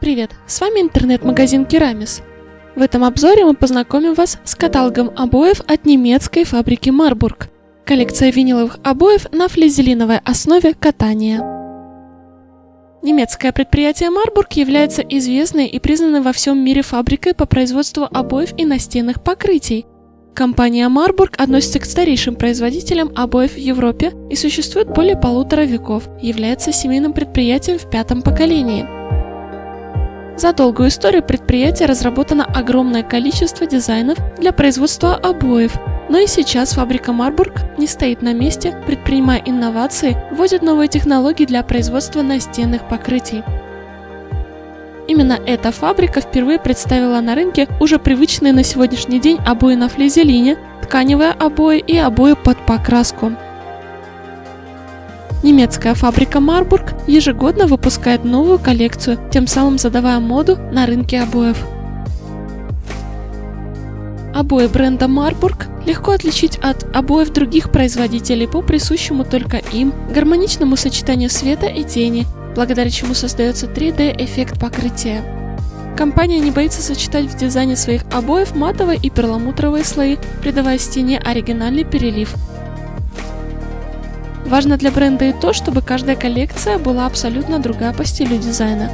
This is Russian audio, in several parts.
Привет, с вами интернет-магазин Керамис. В этом обзоре мы познакомим вас с каталогом обоев от немецкой фабрики Марбург. Коллекция виниловых обоев на флизелиновой основе катания. Немецкое предприятие Марбург является известной и признанной во всем мире фабрикой по производству обоев и настенных покрытий. Компания Марбург относится к старейшим производителям обоев в Европе и существует более полутора веков, является семейным предприятием в пятом поколении. За долгую историю предприятия разработано огромное количество дизайнов для производства обоев, но и сейчас фабрика Марбург не стоит на месте, предпринимая инновации, вводит новые технологии для производства настенных покрытий. Именно эта фабрика впервые представила на рынке уже привычные на сегодняшний день обои на флизелине, тканевые обои и обои под покраску. Немецкая фабрика Марбург ежегодно выпускает новую коллекцию, тем самым задавая моду на рынке обоев. Обои бренда Марбург легко отличить от обоев других производителей по присущему только им гармоничному сочетанию света и тени, благодаря чему создается 3D-эффект покрытия. Компания не боится сочетать в дизайне своих обоев матовые и перламутровые слои, придавая стене оригинальный перелив, Важно для бренда и то, чтобы каждая коллекция была абсолютно другая по стилю дизайна.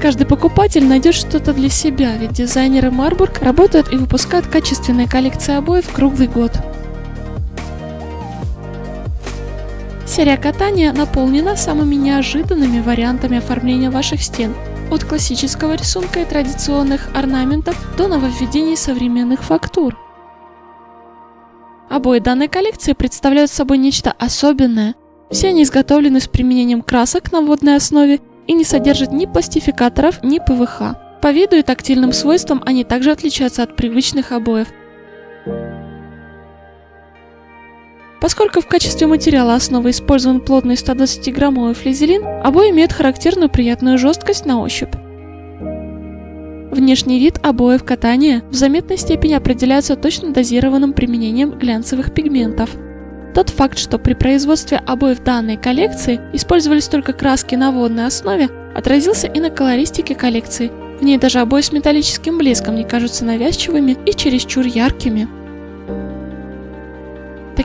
Каждый покупатель найдет что-то для себя, ведь дизайнеры Марбург работают и выпускают качественные коллекции обоев круглый год. Серия катания наполнена самыми неожиданными вариантами оформления ваших стен, от классического рисунка и традиционных орнаментов до нововведений современных фактур. Обои данной коллекции представляют собой нечто особенное. Все они изготовлены с применением красок на водной основе и не содержат ни пластификаторов, ни ПВХ. По виду и тактильным свойствам они также отличаются от привычных обоев. Поскольку в качестве материала основы использован плотный 120-граммовый флизелин, обои имеют характерную приятную жесткость на ощупь. Внешний вид обоев катания в заметной степени определяется точно дозированным применением глянцевых пигментов. Тот факт, что при производстве обоев данной коллекции использовались только краски на водной основе, отразился и на колористике коллекции. В ней даже обои с металлическим блеском не кажутся навязчивыми и чересчур яркими.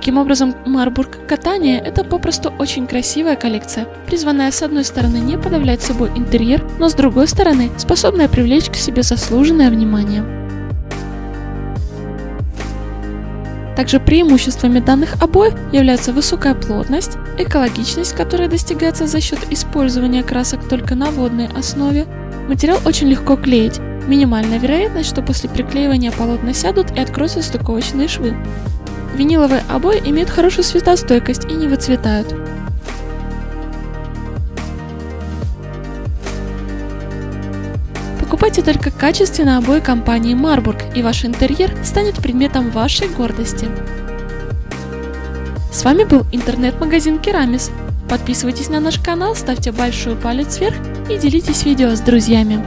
Таким образом, Марбург катание – это попросту очень красивая коллекция, призванная с одной стороны не подавлять собой интерьер, но с другой стороны способная привлечь к себе заслуженное внимание. Также преимуществами данных обоев являются высокая плотность, экологичность, которая достигается за счет использования красок только на водной основе, материал очень легко клеить, минимальная вероятность, что после приклеивания полотна сядут и откроются стыковочные швы. Виниловые обои имеют хорошую светостойкость и не выцветают. Покупайте только качественные обои компании Marburg, и ваш интерьер станет предметом вашей гордости. С вами был интернет-магазин Керамис. Подписывайтесь на наш канал, ставьте большой палец вверх и делитесь видео с друзьями.